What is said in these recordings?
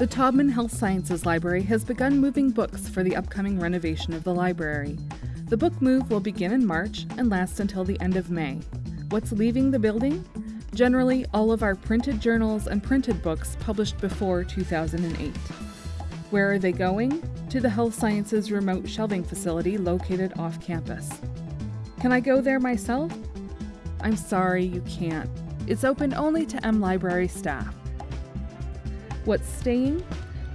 The Taubman Health Sciences Library has begun moving books for the upcoming renovation of the library. The book move will begin in March and last until the end of May. What's leaving the building? Generally, all of our printed journals and printed books published before 2008. Where are they going? To the Health Sciences Remote Shelving Facility located off campus. Can I go there myself? I'm sorry, you can't. It's open only to M Library staff. What's staying?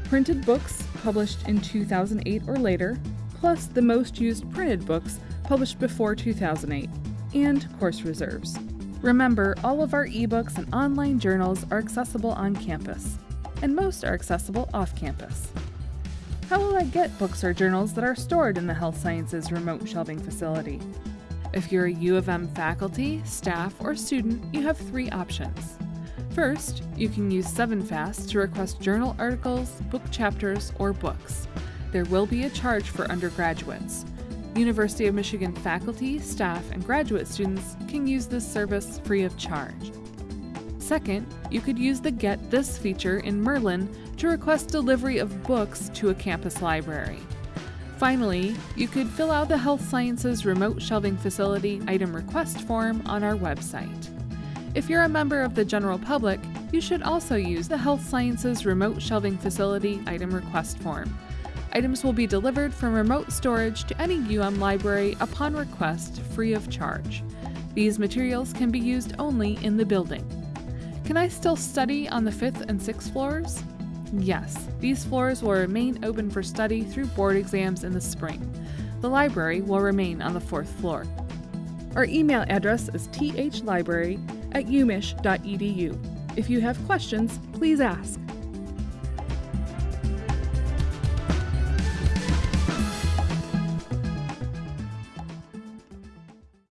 Printed books published in 2008 or later, plus the most used printed books published before 2008, and course reserves. Remember, all of our ebooks and online journals are accessible on campus, and most are accessible off campus. How will I get books or journals that are stored in the Health Sciences Remote Shelving Facility? If you're a U of M faculty, staff, or student, you have three options. First, you can use 7FAST to request journal articles, book chapters, or books. There will be a charge for undergraduates. University of Michigan faculty, staff, and graduate students can use this service free of charge. Second, you could use the Get This feature in Mirlyn to request delivery of books to a campus library. Finally, you could fill out the Health Sciences Remote Shelving Facility item request form on our website. If you're a member of the general public, you should also use the Health Sciences Remote Shelving Facility item request form. Items will be delivered from remote storage to any UM library upon request free of charge. These materials can be used only in the building. Can I still study on the 5th and 6th floors? Yes, these floors will remain open for study through board exams in the spring. The library will remain on the 4th floor. Our email address is thlibrary at umich.edu. If you have questions, please ask.